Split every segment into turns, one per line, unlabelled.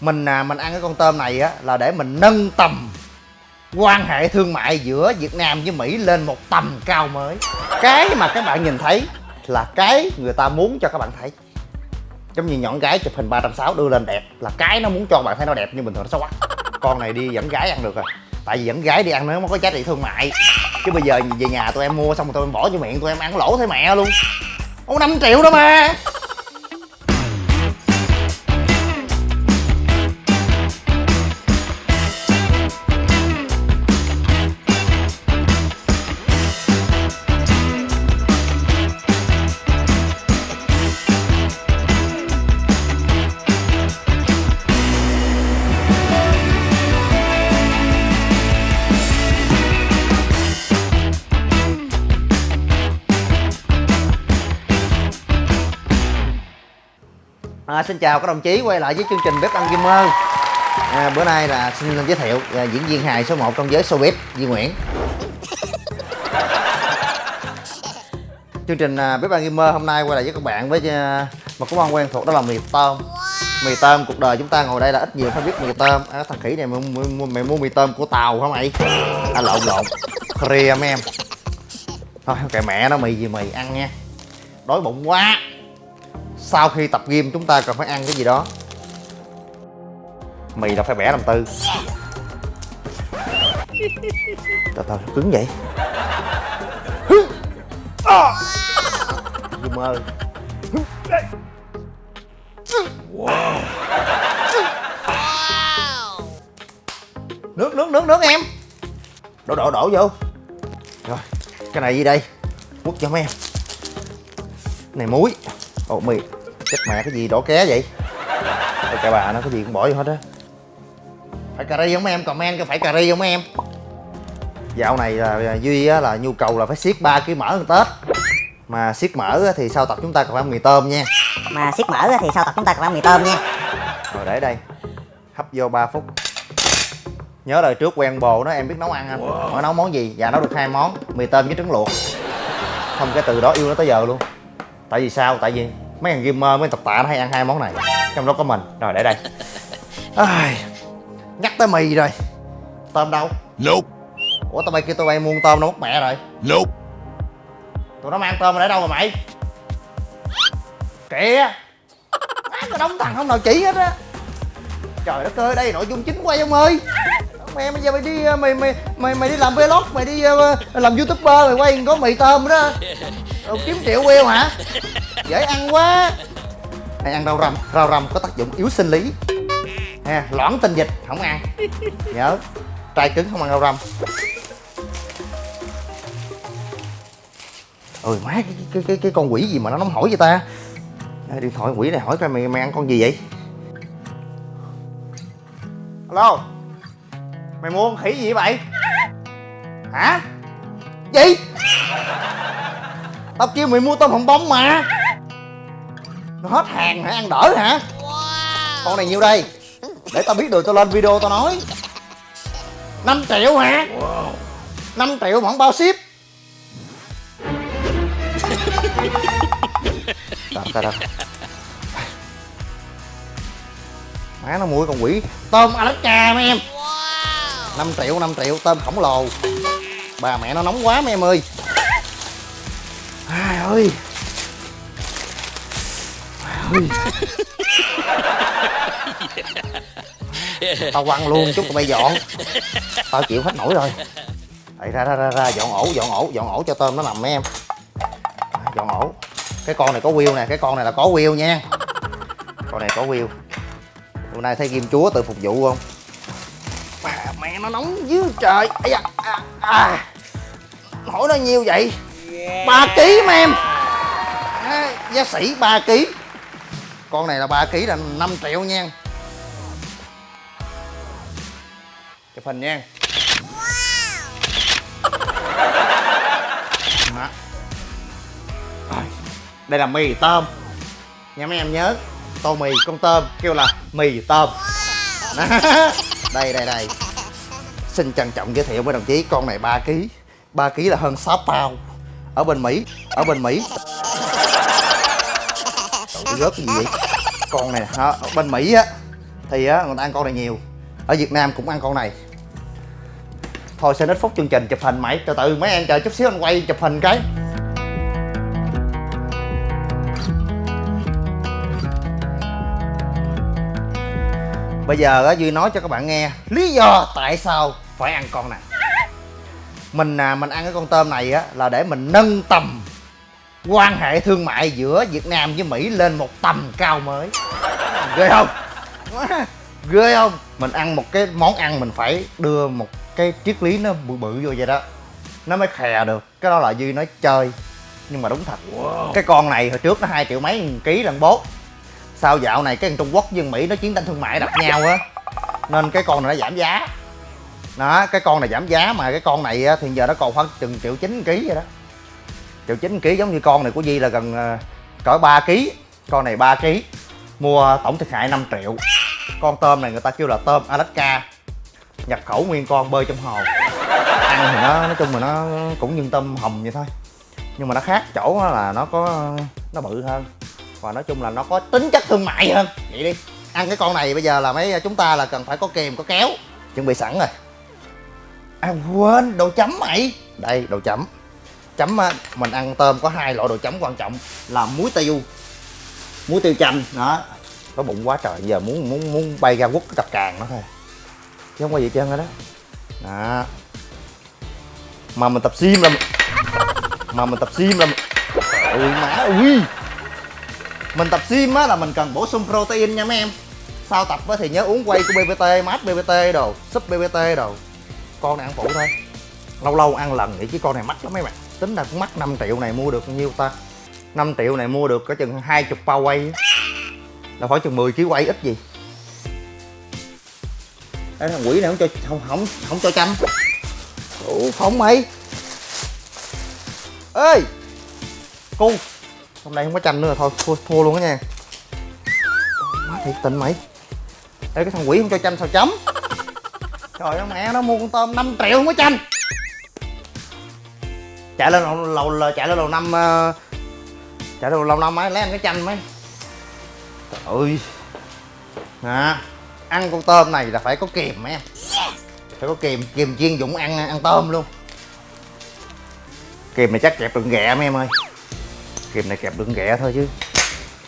mình à, mình ăn cái con tôm này á là để mình nâng tầm quan hệ thương mại giữa Việt Nam với Mỹ lên một tầm cao mới. Cái mà các bạn nhìn thấy là cái người ta muốn cho các bạn thấy. Giống như nhọn gái chụp hình 360 đưa lên đẹp là cái nó muốn cho bạn thấy nó đẹp nhưng bình thường nó xấu quá. Con này đi dẫn gái ăn được rồi. Tại vì dẫn gái đi ăn nó mới có giá trị thương mại. Chứ bây giờ về nhà tụi em mua xong rồi tụi em bỏ vô miệng tụi em ăn lỗ thấy mẹ luôn. Ông 5 triệu đó mà. À, xin chào các đồng chí quay lại với chương trình bếp ăn gamer à, bữa nay là xin giới thiệu à, diễn viên hài số 1 trong giới showbiz Duy Nguyễn. Chương trình à, bếp ăn gamer hôm nay quay lại với các bạn với à, một món ăn quen thuộc đó là mì tôm. Mì tôm cuộc đời chúng ta ngồi đây là ít nhiều phải biết mì tôm. À, thằng khỉ này mày, mày, mày mua mì tôm của tàu hả mày? À lộn lộn. Kria em. Thôi kệ mẹ nó mì gì mì ăn nha. Đói bụng quá sau khi tập gym chúng ta cần phải ăn cái gì đó. Mì là phải bẻ làm tư. Từ từ cứng vậy? Dùm ơi. Nước nước nước nước em. Đổ đổ đổ vô. Rồi, cái này gì đây? Quất cho mấy em. Này muối. Ồ, mì chết mẹ cái gì đổ ké vậy? Ôi, cả bà nó cái gì cũng bỏ vô hết á. Phải cà ri không em? Comment cái phải cà ri không em? Dạo này là duy á, là nhu cầu là phải siết 3 kg mỡ hơn tết. Mà siết mỡ á, thì sau tập chúng ta còn phải ăn mì tôm nha.
Mà siết mỡ á thì sau tập chúng ta còn ăn mì tôm nha.
Rồi để đây. Hấp vô 3 phút. Nhớ đời trước quen bồ nó em biết nấu ăn anh hỏi nấu món gì? Dạ nấu được hai món mì tôm với trứng luộc. Không cái từ đó yêu nó tới giờ luôn. Tại vì sao? Tại vì mấy thằng gamer mấy tập tạ nó hay ăn hai món này. Trong đó có mình. Rồi để đây. Ai, nhắc tới mì rồi. Tôm đâu?
Nope.
ủa tao bay kêu tao bay mua tôm nó mất mẹ rồi.
Nope.
tụi nó mang tôm mà để đâu mà mày? Kìa có đóng thằng không nào chỉ hết á. Trời đất ơi đây nội dung chính quay ông ơi. Mẹ bây giờ mày đi mày mày mày mày đi làm vlog mày đi uh, làm youtuber mày quay có mì tôm đó Rồi kiếm triệu wheel hả? Dễ ăn quá. Này ăn rau răm. Rau răm có tác dụng yếu sinh lý. Ha loãng tinh dịch không ăn. Nhớ trai cứng không ăn rau răm. Ôi má cái, cái, cái, cái con quỷ gì mà nó nóng hổi vậy ta? Điện thoại quỷ này hỏi coi mày mày ăn con gì vậy? Alo. Mày mua con khỉ gì vậy? Hả? Gì? Tao kêu mày mua tôm hồng bông mà. Nó hết hàng hả ăn đỡ hả? Con này nhiêu đây? Để tao biết được tao lên video tao nói. 5 triệu hả? 5 triệu mà không bao ship. Trời trời trời Má nó mua con quỷ. Tôm Alaska mấy em. 5 triệu 5 triệu tôm khổng lồ. Bà mẹ nó nóng quá mấy em ơi ơi. Ai ơi. Tao quăng luôn chút tụi bay dọn. Tao chịu hết nổi rồi. Đấy, ra ra ra ra dọn ổ dọn ổ dọn ổ cho tôm nó nằm mấy em dọn ổ. Cái con này có wheel nè cái con này là có wheel nha. Con này có wheel. Hôm nay thấy kim chúa tự phục vụ không? Mẹ nó nóng dưới trời. Ây da, à, à. hỏi nó nhiêu vậy? Ba ký mà em. À, giá sĩ 3 ký. Con này là 3 ký là 5 triệu nha. Chụp hình nha. Rồi, đây là mì tôm. Nha mấy em nhớ tô mì con tôm kêu là mì tôm. Đây đây đây. Xin trân trọng giới thiệu với đồng chí con này 3 kg 3 kg là hơn 6 pound ở bên Mỹ, ở bên Mỹ. Trời, rớt cái gì vậy? Con này, hả? Ở bên Mỹ á, thì á, người ta ăn con này nhiều. Ở việt nam cũng ăn con này. Thôi, sẽ ít phút chương trình chụp hình mày. Từ từ, mấy em chờ chút xíu anh quay chụp hình cái. Bây giờ á, duy nói cho các bạn nghe lý do tại sao phải ăn con này mình à, mình ăn cái con tôm này á là để mình nâng tầm quan hệ thương mại giữa Việt Nam với Mỹ lên một tầm cao mới. Ghê không? Ghê không? Mình ăn một cái món ăn mình phải đưa một cái triết lý nó bự bự vô vậy đó. Nó mới khè được. Cái đó là duy nói chơi nhưng mà đúng thật. Cái con này hồi trước nó hai triệu mấy ký lần bốt sau dạo này cái thằng trung quốc với mỹ nó chiến tranh thương mại đập nhau á. Nên cái con này nó giảm giá đó, cái con này giảm giá mà, cái con này thì giờ nó còn khoảng chừng triệu chín ký vậy đó. Triệu chín ký giống như con này của Di là gần ờ, cỡ 3 ký. Con này 3 ký, mua tổng thiệt hại 5 triệu. Con tôm này người ta kêu là tôm Alaska, nhập khẩu nguyên con bơi trong hồ. Ăn thì nó, nói chung là nó cũng như tôm hồng vậy thôi. Nhưng mà nó khác, chỗ là nó có, nó bự hơn. Và nói chung là nó có tính chất thương mại hơn. Vậy đi. Ăn cái con này bây giờ là mấy, chúng ta là cần phải có kềm có kéo. Chuẩn bị sẵn rồi à quên đồ chấm mày. Đây đồ chấm. Chấm á, mình ăn tôm có hai loại đồ chấm quan trọng là muối tiêu. Muối tiêu chanh đó. Có bụng quá trời giờ muốn muốn muốn bay ra quất cái cặp càng nó thôi. Chứ không có gì trơn hết đó. Đó. Mà mình tập sim là mà mình tập sim là ui má ui mình tập sim á là mình cần bổ sung protein nha mấy em. Sau tập á thì nhớ uống quay của bbt mát bbt đồ súp bbt đồ con này ăn phụ thôi. Lâu lâu ăn lần vậy chứ con này mắc lắm mấy bạn. Tính là cũng mắc 5 triệu này mua được bao nhiêu ta? 5 triệu này mua được có chừng 20 bao quay. Là khoảng chừng 10 kg quay ít gì? Ê, thằng quỷ này không cho không không không cho chăm. Ủa, không mày. Ê! Cu. Hôm nay không có chanh nữa thôi thua, thua luôn đó nha. Má thiệt tình mày. Ê cái thằng quỷ không cho chanh sao chấm? Trời ơi mẹ nó mua con tôm 5 triệu không có chanh. Chạy lên lầu, lầu, lầu chạy lên lầu năm uh, chạy lên lầu năm mấy lấy ăn cái chanh mấy. Trời ơi. À, ăn con tôm này là phải có mấy em. Phải có kiềm kiềm chiên dụng ăn ăn tôm luôn. Kiềm này chắc kẹp đựng ghẹ mấy em ơi. Kiềm này kẹp đựng ghẹ thôi chứ.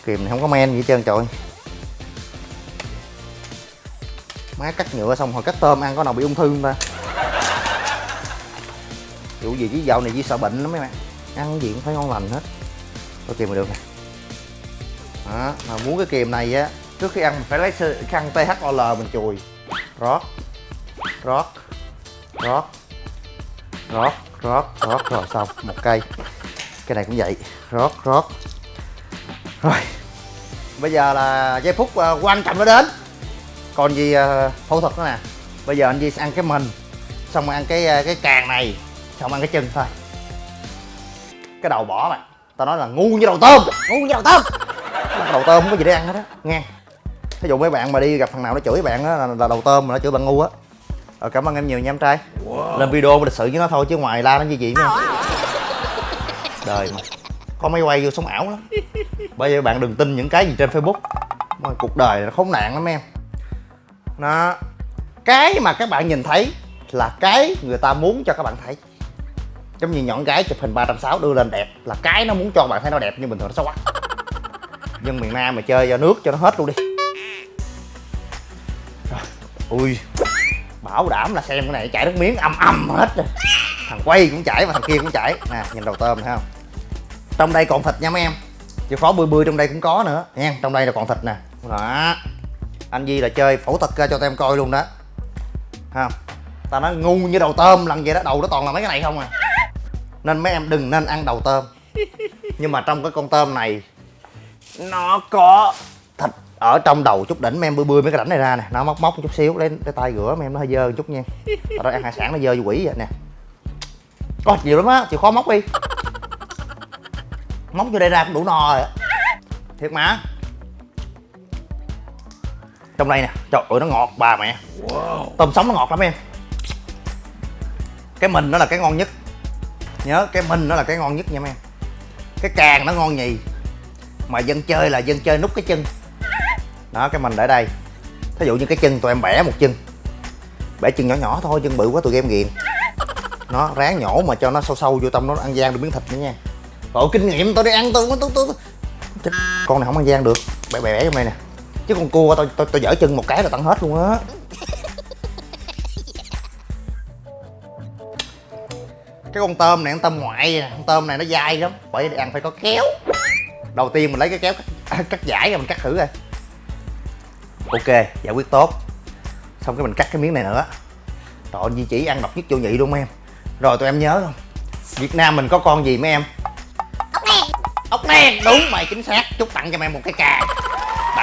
Kiềm này không có men gì hết trơn trời má cắt nhựa xong rồi cắt tôm ăn có nào bị ung thư không ta? Vụ gì chứ dạo này chỉ sợ bệnh lắm mấy bạn. Ăn gì cũng phải ngon lành hết. Tôi kìm mà được nè. Đó, mà muốn cái kìm này á, trước khi ăn mình phải lấy khăn THOL mình chùi. Rót rót rót rót rót rót rồi xong, một cây. Cái này cũng vậy. Rót rót rồi. Bây giờ là giây phút ờ, quan trọng nó đến còn gì ờ, phẫu thuật nữa nè. Bây giờ anh Di sẽ ăn cái mình xong rồi ăn cái ờ, cái càng này xong ăn cái chân thôi. Cái đầu bỏ mày tao nói là ngu như đầu tôm. Ngu như đầu tôm. Cái đầu tôm không có gì để ăn hết á nghe. Ví dụ mấy bạn mà đi gặp thằng nào nó chửi bạn á là, là đầu tôm mà nó chửi bạn ngu á. Rồi cảm ơn em nhiều nha em trai. Lên video lịch sự với nó thôi chứ ngoài la nó như gì nữa đời mà. Có máy quay vô sống ảo lắm. Bây giờ bạn đừng tin những cái gì trên facebook. Mà cuộc đời nó khốn nạn lắm em nó cái mà các bạn nhìn thấy là cái người ta muốn cho các bạn thấy. Giống như nhọn gái chụp hình 360 đưa lên đẹp là cái nó muốn cho bạn thấy nó đẹp nhưng bình thường nó xấu quá. Dân miền nam mà chơi cho nước cho nó hết luôn đi. Rồi, ui bảo đảm là xem cái này chảy nước miếng âm âm hết rồi. Thằng quay cũng chảy và thằng kia cũng chảy. Nè nhìn đầu tôm thấy không? Trong đây còn thịt nha mấy em. Chịu khó bươi bươi trong đây cũng có nữa. Nha trong đây là còn thịt nè. Đó anh Di là chơi phẫu thuật ra cho tụi em coi luôn đó. Ha? Ta nói ngu như đầu tôm, lần vậy đó, đầu nó toàn là mấy cái này không à. Nên mấy em đừng nên ăn đầu tôm. Nhưng mà trong cái con tôm này, nó có thịt ở trong đầu chút đỉnh, mấy em bươi bươi mấy cái đỉnh này ra nè. Nó móc móc chút xíu, lấy cái tay rửa, mấy em nó hơi dơ một chút nha. Tao ăn hải sản nó dơ như quỷ vậy nè. Có nhiều lắm á, chịu khó móc đi. Móc vô đây ra cũng đủ no rồi. Thiệt mà trong đây nè. Trời ơi nó ngọt bà mẹ. Tôm sống nó ngọt lắm em. Cái mình nó là cái ngon nhất. Nhớ cái mình nó là cái ngon nhất nha em. Cái càng nó ngon nhì. Mà dân chơi là dân chơi nút cái chân. Đó cái mình để đây. Thí dụ như cái chân tụi em bẻ một chân. Bẻ chân nhỏ nhỏ thôi chân bự quá tụi em ghiền nó ráng nhổ mà cho nó sâu sâu vô trong nó ăn gian được miếng thịt nữa nha. Ồ kinh nghiệm tôi đi ăn tôi tôi tôi Chết, con này không ăn gian được. Bẻ bẻ bẻ trong đây nè chứ con cua tôi tôi tôi dở chân một cái là tận hết luôn á. Cái con tôm này con tôm ngoại con tôm này nó dai lắm bởi ăn phải có kéo. Đầu tiên mình lấy cái kéo cắt, cắt giải ra mình cắt thử coi. Ok giải quyết tốt. Xong cái mình cắt cái miếng này nữa. Trời ơi, Di chỉ ăn độc nhất vô nhị luôn em. Rồi tụi em nhớ không? Việt nam mình có con gì mấy em?
Ốc len
ốc len đúng mày chính xác. Chúc tặng cho mày một cái càng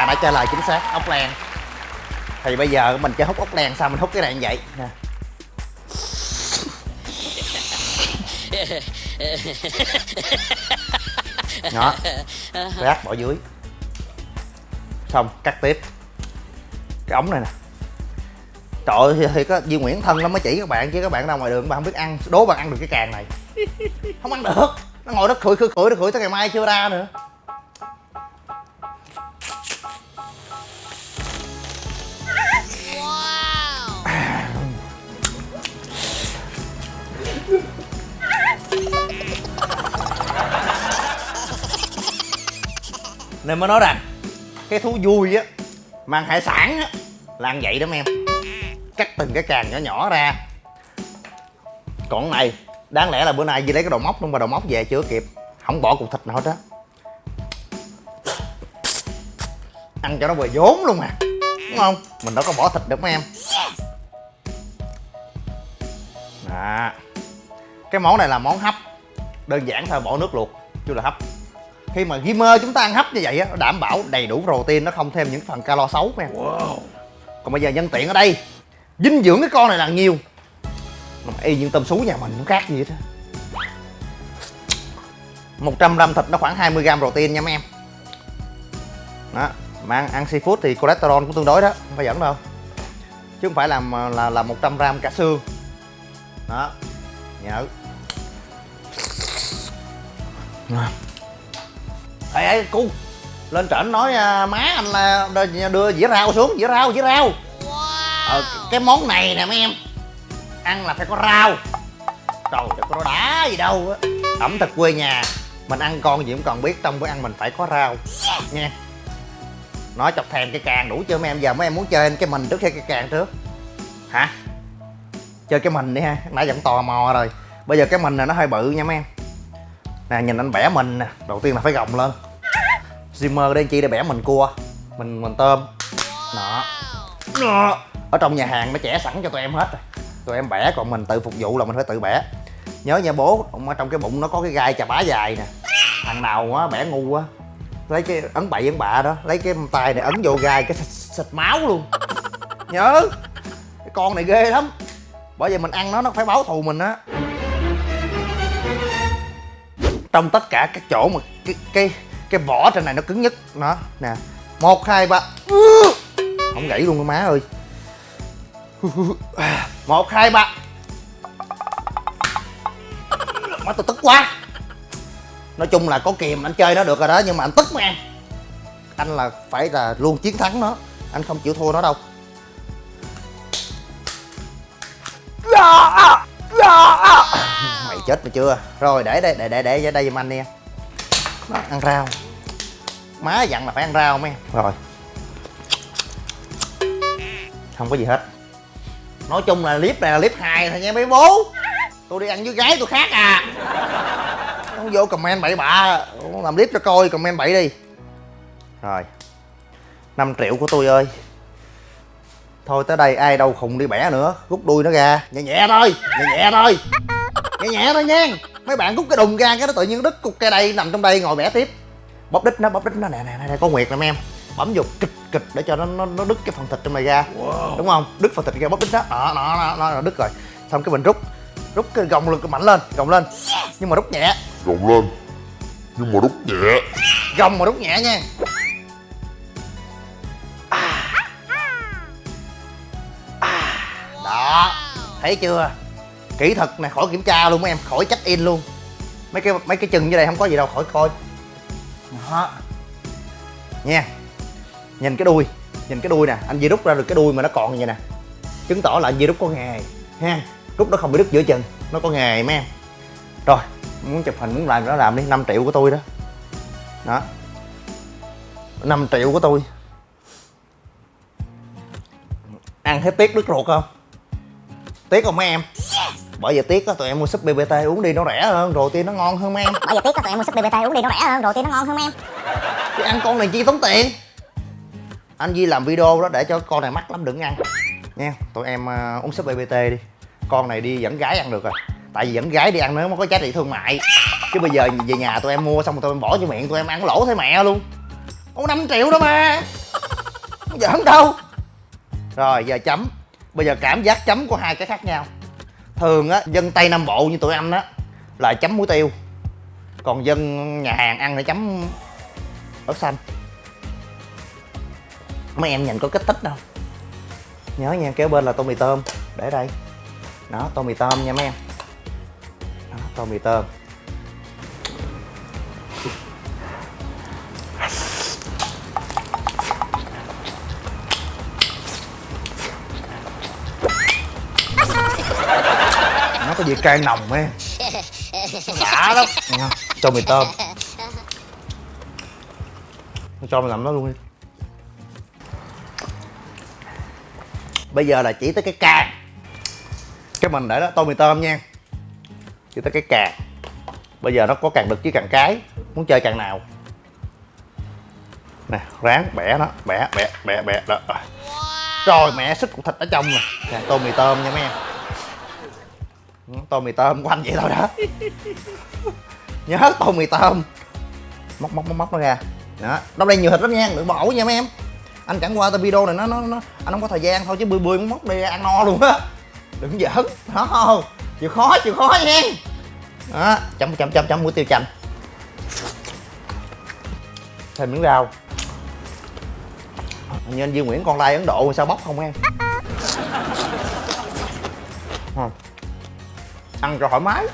bạn đã trả lời chính xác, ốc len. Thì bây giờ mình chơi hút ốc len sao mình hút cái này như vậy? Nè. Đó. Rác bỏ dưới. Xong, cắt tiếp. Cái ống này nè. Trời ơi, thì có Duy Nguyễn thân lắm mới chỉ các bạn chứ các bạn ra ngoài đường các bạn không biết ăn, đố bạn ăn được cái càng này. Không ăn được. Nó ngồi đó khửi khửi khửi nó khửi tới ngày mai chưa ra nữa. Nên mới nói rằng, cái thú vui á, mang hải sản á, là ăn vậy đó em. Cắt từng cái càng nhỏ nhỏ ra. Còn này, đáng lẽ là bữa nay Di lấy cái đầu móc luôn, mà đầu móc về chưa kịp. Không bỏ cục thịt nào hết á. Ăn cho nó vừa vốn luôn à đúng không? Mình đâu có bỏ thịt được mấy em. Đó. Cái món này là món hấp. Đơn giản thôi, bỏ nước luộc chứ là hấp khi mà gamer chúng ta ăn hấp như vậy á nó đảm bảo đầy đủ protein nó không thêm những phần calo xấu nha. Còn bây giờ nhân tiện ở đây dinh dưỡng cái con này là nhiều. Mà y như tôm sú nhà mình nó khác gì hết á. 100 gram thịt nó khoảng 20 gram protein nha mấy em. Đó mà ăn, ăn seafood thì cholesterol cũng tương đối đó không phải dẫn đâu. Chứ không phải là là là 100 gram cả xương. Đó nhớ ê ê cu. Lên trển nói à, má anh là đưa, dĩa rau xuống dĩa rau dĩa rau. Ờ, cái món này nè mấy em ăn là phải có rau. Trời đất nó đã gì đâu á. Ẩm thực quê nhà mình ăn con gì cũng còn biết trong bữa ăn mình phải có rau. Nha nói chọc thèm cái càng đủ chưa mấy em? Giờ mấy em muốn chơi cái mình trước hay cái càng trước? Hả? Chơi cái mình đi ha. Nãy vẫn tò mò rồi. Bây giờ cái mình này nó hơi bự nha mấy em. Nè nhìn anh bẻ mình nè. Đầu tiên là phải gồng lên Zimmer đây chi để bẻ mình cua mình mình tôm. Đó. Ở trong nhà hàng nó chẻ sẵn cho tụi em hết rồi. Tụi em bẻ còn mình tự phục vụ là mình phải tự bẻ. Nhớ nha bố ở trong cái bụng nó có cái gai chà bá dài nè. Thằng nào á bẻ ngu á lấy cái ấn bậy ấn bạ đó lấy cái tay này ấn vô gai cái xịt, xịt máu luôn. Nhớ. Cái con này ghê lắm. Bởi vì mình ăn nó nó phải báo thù mình á. Trong tất cả các chỗ mà cái cái cái vỏ trên này nó cứng nhất. Nó nè. Một, hai, ba. Không gãy luôn má ơi. Một, hai, ba. Má, tôi tức quá. Nói chung là có kìm anh chơi nó được rồi đó, nhưng mà anh tức mà em. Anh là phải là luôn chiến thắng nó. Anh không chịu thua nó đâu. Mày chết mày chưa? Rồi, để đây, để để để ở đây giùm anh đi em đó, ăn rau. Má dặn là phải ăn rau mấy rồi. Không có gì hết. Nói chung là clip này là clip hài thôi nha mấy bố. Tôi đi ăn với gái tôi khác à. Không vô comment bậy bạ. Làm clip cho coi comment bậy đi. Rồi. 5 triệu của tôi ơi. Thôi tới đây ai đâu khùng đi bẻ nữa. Rút đuôi nó ra. Nhẹ nhẹ thôi. Nhẹ nhẹ thôi. Nhẹ nhẹ thôi nha mấy bạn rút cái đùng ra cái nó tự nhiên đứt cục cây đây nằm trong đây ngồi bẻ tiếp. Bóp đít nó bóp đít nó nè nè nè có nguyệt nè mấy em. Bấm vô kịch kịch để cho nó nó, nó đứt cái phần thịt trong này ra. Đúng không? Đứt phần thịt ra bóp đít đó đó nó nó, nó đứt rồi. Xong cái mình rút rút cái gồng lực mạnh lên gồng lên. Nhưng mà rút nhẹ.
Gồng lên. Nhưng mà rút nhẹ.
Gồng mà rút nhẹ nha. Đó. Thấy chưa kỹ thuật này khỏi kiểm tra luôn mấy em khỏi check in luôn. Mấy cái mấy cái chân dưới đây không có gì đâu khỏi coi. Đó. Nha. Nhìn cái đuôi nhìn cái đuôi nè anh Di rút ra được cái đuôi mà nó còn như vậy nè. Chứng tỏ là anh Di rút có nghề ha. Rút nó không bị đứt giữa chừng nó có nghề mấy em. Rồi muốn chụp hình muốn làm nó làm đi 5 triệu của tôi đó. Đó. 5 triệu của tôi. Ăn thấy tiếc đứt ruột không? Tiếc không mấy em bởi vì tiếc á tụi em mua súp bbt uống đi nó rẻ hơn rồi tiên nó ngon hơn em.
Bởi vì tiếc có tụi em mua súp BBT uống đi nó rẻ hơn rồi tiên nó ngon hơn em.
Chứ ăn con này chi tốn tiền? Anh Di làm video đó để cho con này mắc lắm đừng ăn. Nha tụi em uh, uống súp bbt đi. Con này đi dẫn gái ăn được rồi. Tại vì dẫn gái đi ăn nó mới có giá trị thương mại. Chứ bây giờ về nhà tụi em mua xong rồi tụi em bỏ vô miệng tụi em ăn lỗ thấy mẹ luôn. Có 5 triệu đó mà không giỡn đâu. Rồi giờ chấm. Bây giờ cảm giác chấm của hai cái khác nhau thường á dân tây nam bộ như tụi anh á là chấm muối tiêu. Còn dân nhà hàng ăn thì chấm ớt xanh. Mấy em nhìn có kích thích đâu. Nhớ nha kéo bên là tô mì tôm. Để đây. Đó tô mì tôm nha mấy em. Đó, tô mì tôm. Vị cay nồng ấy, đã lắm. Cho mì tôm. Cho mình làm nó luôn đi. Bây giờ là chỉ tới cái cà. Cái mình để đó tô mì tôm nha. Chỉ tới cái cà. Bây giờ nó có càng đực với càng cái. Muốn chơi càng nào? Nè ráng bẻ nó. Bẻ bẻ bẻ bẻ. Đó. Rồi mẹ sức cục thịt ở trong nè. Nè, tô mì tôm nha mấy em tô mì tôm của anh vậy thôi đó nhớ tô mì tôm. Móc móc móc móc nó ra. Đó đâu đây nhiều thịt lắm nha đừng bỏ nha mấy em. Anh chẳng qua tao video này, nó nó nó, anh không có thời gian thôi chứ bươi bươi muốn móc đi ăn no luôn á. Đừng giỡn đó chịu khó chịu khó nha. Đó, chấm chấm chấm chấm muối tiêu chanh. Thêm miếng rau. Như anh Duy Nguyễn con lai Ấn Độ sao bóc không em? Không ăn cho thoải mái.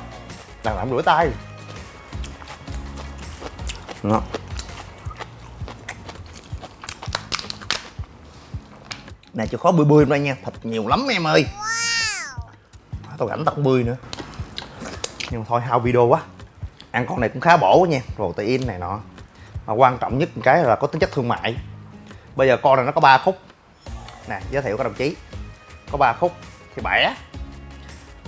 Đang làm rửa tay. Đó. nè chịu khó bươi bươi đây nha. Thịt nhiều lắm em ơi. Tao rảnh tao không bươi nữa. Nhưng mà thôi, hao video quá. Ăn con này cũng khá bổ nha. Protein này nọ. Mà quan trọng nhất một cái là có tính chất thương mại. Bây giờ con này nó có 3 khúc. Nè, giới thiệu các đồng chí. Có 3 khúc. Thì bẻ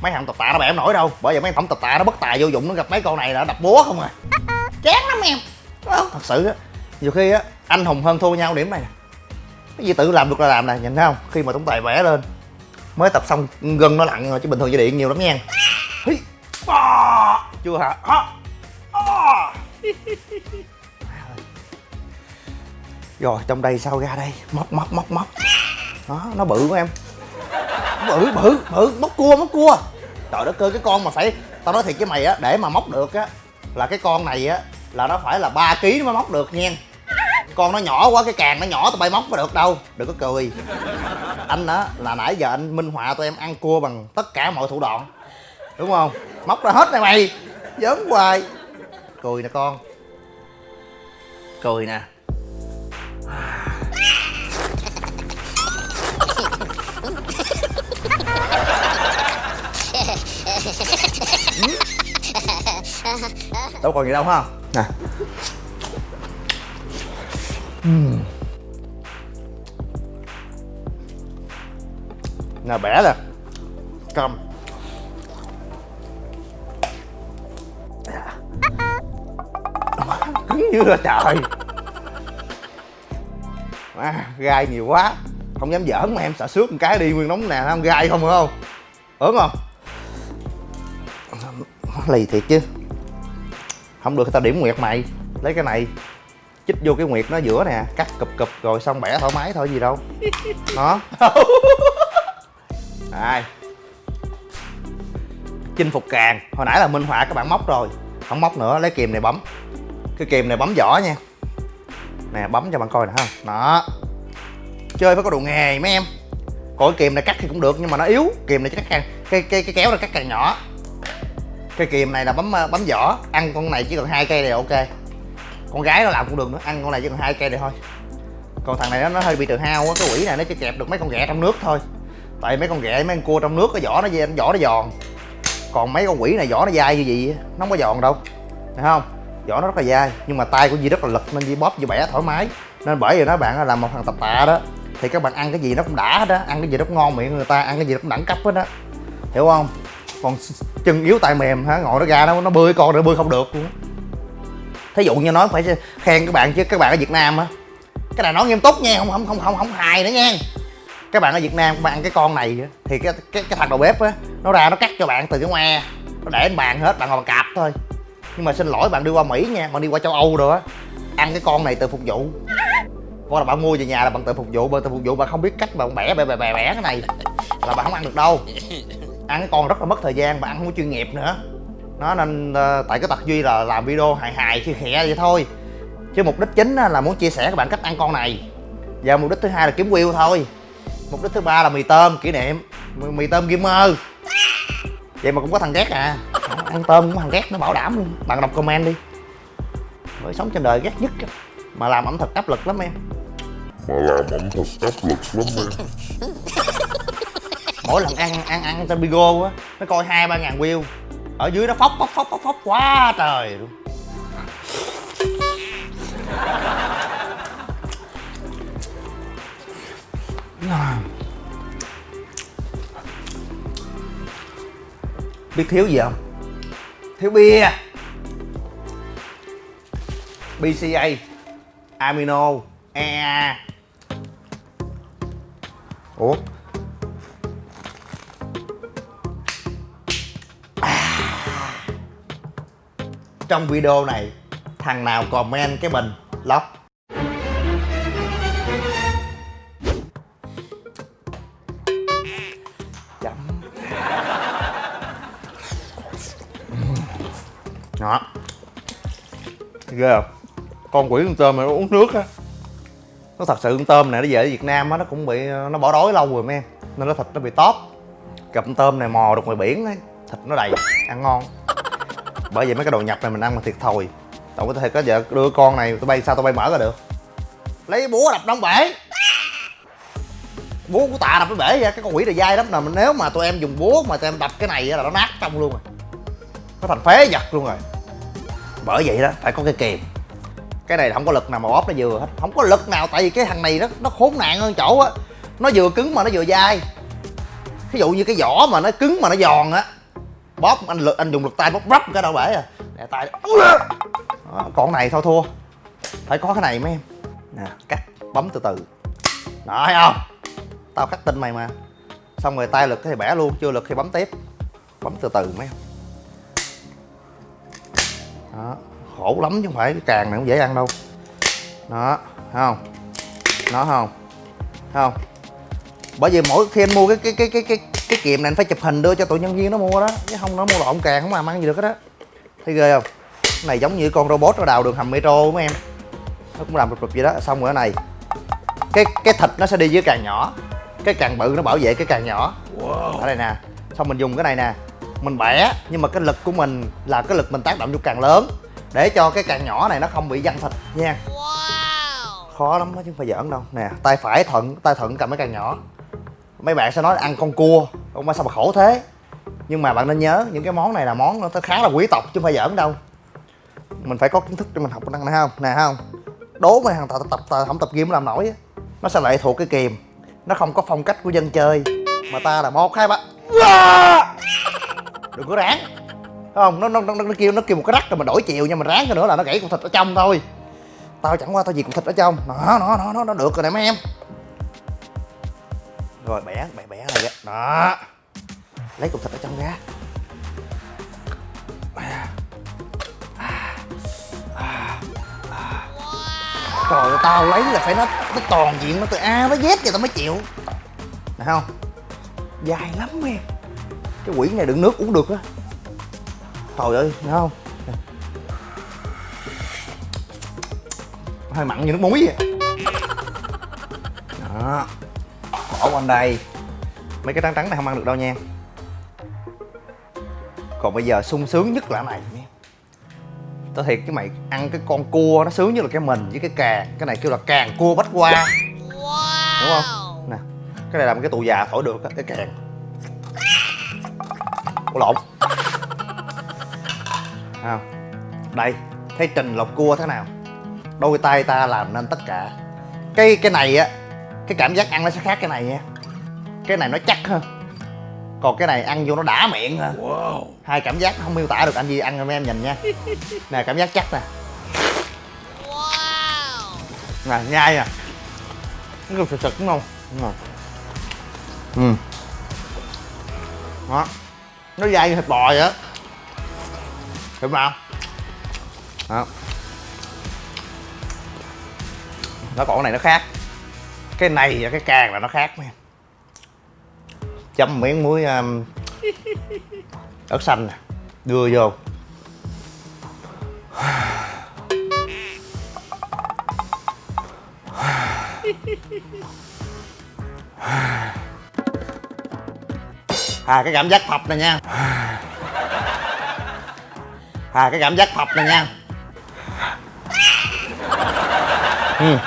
mấy thằng tập tạ nó bẻ không nổi đâu. Bởi vì mấy thằng tập tạ nó bất tài vô dụng nó gặp mấy con này là đập búa không à. Chán lắm em. Ờ, thật sự á nhiều khi á anh hùng hơn thua nhau điểm này cái gì tự làm được là làm nè nhìn thấy không? Khi mà tổng tài vẽ lên mới tập xong gân nó lặn rồi chứ bình thường dây điện nhiều lắm nha. Hí. À, chưa hả? À. À. rồi trong đây sao ra đây? Móc móc móc móc. Đó nó bự của em. Bự bự bự móc cua móc cua trời đất ơi, cái con mà phải, tao nói thiệt với mày á, để mà móc được á, là cái con này á, là nó phải là 3 kg mới móc được nha. Con nó nhỏ quá, cái càng nó nhỏ tụi bay móc có được đâu, đừng có cười. Anh á, là nãy giờ anh minh họa tụi em ăn cua bằng tất cả mọi thủ đoạn. Đúng không? Móc ra hết này mày, giỡn hoài. Cười nè con. Cười nè. đâu còn gì đâu ha? Nè. Nè bẻ nè. Cầm. Cứng như là trời. À, gai nhiều quá. Không dám giỡn mà em sợ xước một cái đi nguyên nóng nè không? Gai không phải không? Ớn không? Lì thiệt chứ. Không được thì tao điểm nguyệt mày. Lấy cái này. Chích vô cái nguyệt nó giữa nè cắt cụp cụp rồi xong bẻ thoải mái thôi gì đâu. Đó. Đây chinh phục càng. Hồi nãy là minh họa các bạn móc rồi. Không móc nữa lấy kìm này bấm. Cái kìm này bấm vỏ nha. Nè bấm cho bạn coi nè ha. Đó. Chơi phải có đồ nghề mấy em. Còn cái kìm này cắt thì cũng được nhưng mà nó yếu. Kìm này cắt càng. Cái cái cái kéo này cắt càng nhỏ cây kìm này là bấm ờ, bấm vỏ. Ăn con này chỉ cần hai cây này là ok. Con gái nó làm cũng được nữa. Ăn con này chỉ cần hai cây này thôi. Còn thằng này nó, nó hơi bị tự hao á cái quỷ này nó chỉ kẹp được mấy con ghẹ trong nước thôi. Tại mấy con ghẹ mấy con cua trong nước cái vỏ nó vỏ nó giòn. Còn mấy con quỷ này vỏ nó dai như vậy nó không có giòn đâu. Thấy không? Vỏ nó rất là dai nhưng mà tay của Di rất là lực nên Di bóp Di bẻ thoải mái. Nên bởi vì đó bạn làm một thằng tập tạ đó thì các bạn ăn cái gì nó cũng đã hết á. Ăn cái gì nó cũng ngon miệng người ta ăn cái gì nó cũng đẳng cấp hết á. Hiểu không? Còn chân yếu tay mềm hả? Ngồi nó ra nó nó bơi con nó bơi không được luôn thí dụ như nói phải khen các bạn chứ các bạn ở Việt Nam á cái này nói nghiêm túc nha không không không không không hài nữa nha. Các bạn ở Việt Nam các bạn ăn cái con này thì cái cái cái thằng đầu bếp á nó ra nó cắt cho bạn từ cái ngoe nó để lên bàn hết bạn ngồi bằng cạp thôi. Nhưng mà xin lỗi bạn đi qua Mỹ nha bạn đi qua châu Âu rồi á ăn cái con này tự phục vụ. Hoặc là bạn mua về nhà là bạn tự phục vụ bạn tự phục vụ bạn không biết cách bạn bẻ bẻ bẻ bẻ, bẻ cái này là bạn không ăn được đâu ăn cái con rất là mất thời gian bạn ăn không có chuyên nghiệp nữa. Nó nên ờ, tại cái tật duy là làm video hài hài khi khẽ vậy thôi. Chứ mục đích chính là muốn chia sẻ các bạn cách ăn con này. Và mục đích thứ hai là kiếm view thôi. Mục đích thứ ba là mì tôm kỷ niệm. Mì, mì tôm gamer vậy mà cũng có thằng ghét à. Ăn tôm cũng thằng ghét nó bảo đảm luôn. Bạn đọc comment đi. Mới sống trên đời ghét nhất mà làm ẩm thực áp lực lắm em.
Mà làm ẩm thực áp lực lắm em
mỗi lần ăn ăn ăn trên bigo á, nó coi hai, ba ngàn view. Ở dưới nó phóc phóc phóc phóc phóc quá trời luôn. Biết thiếu gì không? Thiếu bia. Bca amino ea ủa? Trong video này, thằng nào comment cái bình lóc. Chấm. Đó. Ghê không? Con quỷ con tôm này nó uống nước á. Nó thật sự con tôm này nó về ở Việt Nam á, nó cũng bị, nó bỏ đói lâu rồi mấy em. Nên nó thịt nó bị tóp. Cặp tôm này mò được ngoài biển ấy, thịt nó đầy, ăn ngon bởi vậy mấy cái đồ nhập này mình ăn mà thiệt thòi. Đâu có thể có vợ đưa con này, tụi bay sao tụi bay mở ra được. Lấy búa đập đóng bể. Búa của tạ đập cái bể ra cái con quỷ này dai lắm. Nè nếu mà tụi em dùng búa mà tụi em đập cái này là nó nát trong luôn rồi. Nó thành phế vật luôn rồi. Bởi vậy đó, phải có cái kìm cái này không có lực nào mà bóp nó vừa hết. Không có lực nào, tại vì cái thằng này nó nó khốn nạn hơn chỗ á. Nó vừa cứng mà nó vừa dai. Ví dụ như cái vỏ mà nó cứng mà nó giòn á bóp anh lực anh dùng lực tay bóp rắp cái đâu bể à. Nè tay đó, ờ, còn này thôi thua? Phải có cái này mấy em. Nè cắt bấm từ từ. Đó thấy không? Tao khắc tin mày mà. Xong rồi tay lực thì bẻ luôn chưa lực thì bấm tiếp. Bấm từ từ mấy em. Đó khổ lắm chứ không phải cái càng này cũng dễ ăn đâu. Đó thấy không? Nó không? Thấy không? Bởi vì mỗi khi anh mua cái cái cái cái cái cái kiềm này anh phải chụp hình đưa cho tụi nhân viên nó mua đó. Chứ không nó mua lộn càng không làm ăn gì được hết đó thấy ghê không? Cái này giống như con robot nó đào đường hầm metro mấy em. Nó cũng làm rụp rụp vậy đó. Xong rồi cái này cái cái thịt nó sẽ đi với càng nhỏ. Cái càng bự nó bảo vệ cái càng nhỏ. Ở đây nè. Xong mình dùng cái này nè. Mình bẻ nhưng mà cái lực của mình là cái lực mình tác động vô càng lớn. Để cho cái càng nhỏ này nó không bị văng thịt nha. Khó lắm đó chứ không phải giỡn đâu. Nè tay phải thuận tay thuận cầm cái càng nhỏ mấy bạn sẽ nói ăn con cua. Ông sao mà khổ thế? Nhưng mà bạn nên nhớ những cái món này là món nó khá là quý tộc chứ không phải giỡn đâu. Mình phải có kiến thức để mình học năng này không? Nè không? Đố mấy thằng tập tập, tập không tập game làm nổi á nó sẽ lệ thuộc cái kìm. Nó không có phong cách của dân chơi mà ta là một hai ba. Đừng có ráng. Không? Nó nó nó, nó kêu nó kêu một cái rắc rồi mình đổi chiều nhưng mà ráng cái nữa là nó gãy cục thịt ở trong thôi. Tao chẳng qua tao gì cục thịt ở trong. Nó nó nó nó, nó được rồi nè mấy em rồi bẻ bẻ bẻ này đó. Lấy cục thịt ở trong ra. Trời ơi, tao lấy là phải nó nó toàn diện nó từ a tới z vậy tao mới chịu. Nè không? Dài lắm em cái quỷ này đựng nước uống được á. Trời ơi thấy không? Nè. hơi mặn như nước muối vậy. Đó bỏ quanh đây. Mấy cái trắng trắng này không ăn được đâu nha. Còn bây giờ sung sướng nhất là này nha. Tao thiệt cái mày ăn cái con cua nó sướng như là cái mình với cái càng. Cái này kêu là càng cua bách qua. Đúng không? Nè cái này làm cái tù già thổi được á cái càng. Ủa lộn. À, đây thấy trình lọc cua thế nào? Đôi tay ta làm nên tất cả. Cái cái này á cái cảm giác ăn nó sẽ khác cái này nha cái này nó chắc hơn. Còn cái này ăn vô nó đã miệng hơn. Hai cảm giác không miêu tả được anh gì ăn cho mấy em nhìn nha. Nè cảm giác chắc nè. Nè nhai nè nó còn sực sực đúng không? Đúng rồi ừ. Đó. Nó dai như thịt bò vậy á. Hiểu không? Đó. Nó còn cái này nó khác cái này và cái càng là nó khác nha. Chấm miếng muối um, ớt xanh nè đưa vô. À cái cảm giác thập này nha. À cái cảm giác thập này nha. Ừ.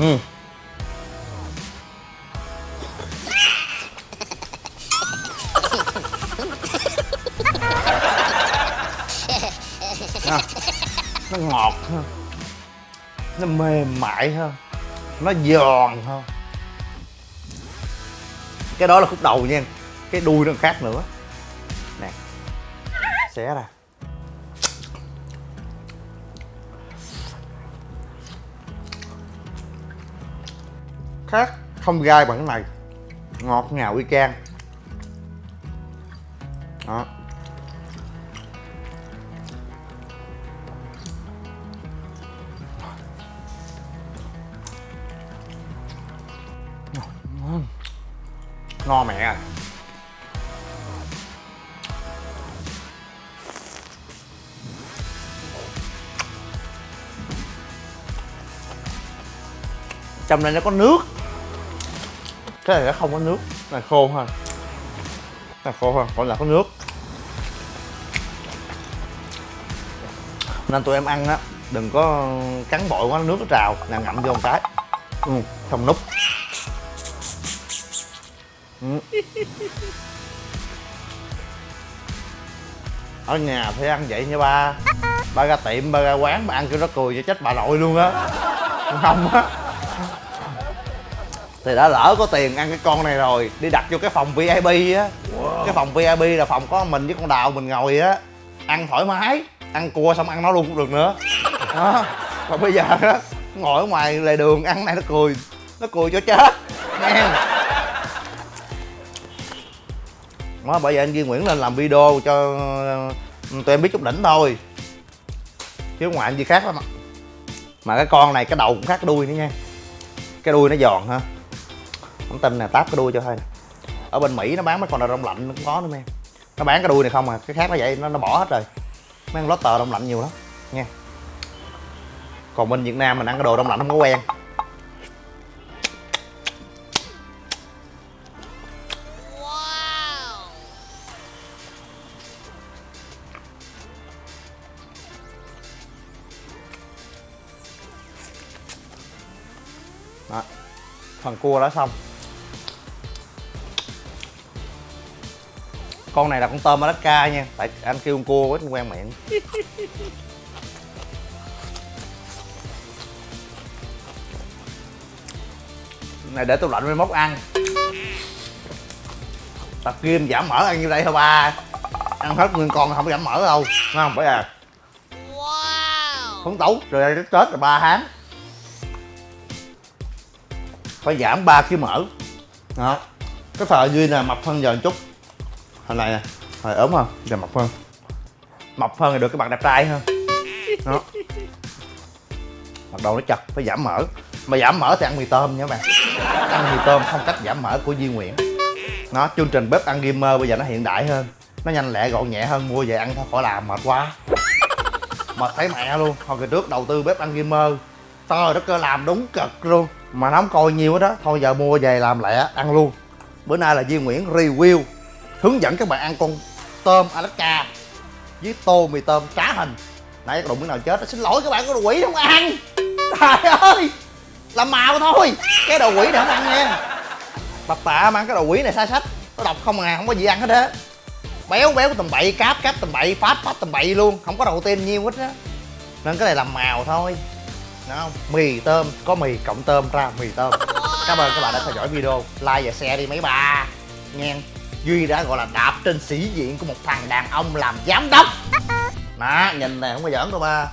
ừ. À, nó ngọt hơn nó mềm mại hơn nó giòn hơn cái đó là khúc đầu nha. Cái đuôi nó khác nữa. Nè xé ra. Khác không gai bằng cái này. Ngọt ngào y chang. Đó. Ngon. Mẹ à trong này nó có nước cái này nó không có nước. Này khô ha. Này khô ha còn là có nước. Nên tụi em ăn á đừng có cắn bội quá nước nó trào là ngậm vô một cái. Ừ, xong nút Ừ. ở nhà phải ăn vậy nha ba. Ba ra tiệm ba ra quán ba ăn cho nó cười cho chết bà nội luôn á. Không á thì đã lỡ có tiền ăn cái con này rồi đi đặt vô cái phòng vip á. Cái phòng vip là phòng có mình với con đào mình ngồi á. Ăn thoải mái ăn cua xong ăn nó luôn cũng được nữa. Đó. Còn bây giờ á ngồi ở ngoài lề đường ăn này nó cười nó cười cho chết. Nghe đó bởi vậy anh Duy Nguyễn lên làm video cho ờ, tụi em biết chút đỉnh thôi. Chứ ngoài anh gì khác lắm mà cái con này cái đầu cũng khác cái đuôi nữa nha. Cái đuôi nó giòn ha không tin nè, táp cái đuôi cho thôi nè. Ở bên mỹ nó bán mấy con đào đông lạnh nó cũng có nữa em nó bán cái đuôi này không à cái khác nó vậy, nó nó bỏ hết rồi. Mấy con lót tờ đông lạnh nhiều lắm, nha. Còn bên việt nam mình ăn cái đồ đông lạnh không có quen. Đó. Phần cua đã xong. Con này là con tôm Alaska nha. Tại anh kêu con cua quá quen miệng. Này để tủ lạnh mới móc ăn. Tập kim giảm mỡ ăn như đây thôi ba ăn hết nguyên con không giảm mỡ đâu. Thấy không? Bởi à. Phấn tấu rồi đây tết là ba tháng. Phải giảm 3 kg mỡ đó. Cái thời duy là mập hơn giờ một chút hồi này nè hồi ốm hơn giờ mập hơn. Mập hơn thì được cái mặt đẹp trai hơn. Đó. Mặt đầu nó chật, phải giảm mỡ. Mà giảm mỡ thì ăn mì tôm nha các bạn. Ăn mì tôm không cách giảm mỡ của Duy Nguyễn. Nó, chương trình bếp ăn gamer bây giờ nó hiện đại hơn. Nó nhanh lẹ gọn nhẹ hơn, mua về ăn thôi, khỏi làm, mệt quá. Mệt thấy mẹ luôn. Hồi kỳ trước đầu tư bếp ăn gamer trời đất cơ, làm đúng cực luôn. Mà nó không coi nhiều hết đó thôi giờ mua về làm lẹ, ăn luôn. Bữa nay là Duy Nguyễn review hướng dẫn các bạn ăn con tôm Alaska với tô mì tôm trá hình. Nãy có đụng miếng nào chết xin lỗi các bạn, có đồ quỷ không ăn. Trời ơi, làm màu thôi, cái đồ quỷ này không ăn nha. Tập tạ mà ăn cái đồ quỷ này sai sách, nó độc không à không có gì ăn hết á. Béo béo tầm bậy, cáp cáp tầm bậy, phát phát tầm bậy luôn, không có đầu tiên nhiêu hết á. Nên cái này làm màu thôi Đúng không? Mì tôm, có mì cộng tôm ra, mì tôm. Cảm ơn các bạn đã theo dõi video, like và share đi mấy bà. Nghe duy đã gọi là đạp trên sĩ diện của một thằng đàn ông làm giám đốc. Đó nhìn nè không có giỡn đâu ba.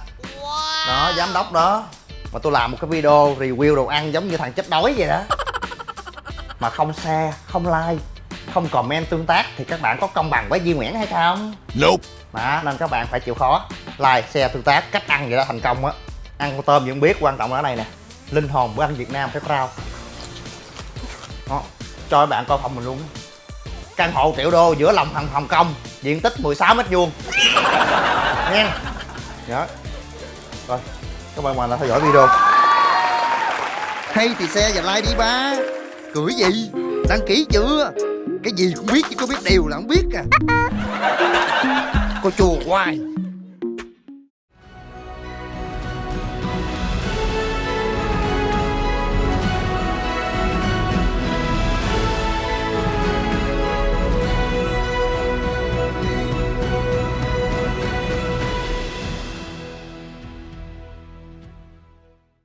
Đó giám đốc đó. Mà tôi làm một cái video review đồ ăn giống như thằng chết đói vậy đó. Mà không share không like không comment tương tác thì các bạn có công bằng với Duy Nguyễn hay không?
Nope.
Đó, nên các bạn phải chịu khó like, share, tương tác cách ăn vậy đó thành công á. Ăn con tôm vẫn biết quan trọng là cái này nè. Linh hồn bữa ăn Việt Nam phải rau đó cho các bạn coi phòng mình luôn. Căn hộ triệu đô giữa lòng Hồng Hồng Kông diện tích 16 mét vuông. Nha đó rồi các bạn mà là theo dõi video. Hay thì xe và like đi ba. Cười gì? Đăng ký chưa? Cái gì cũng biết chứ có biết điều là không biết à. Cô chùa hoài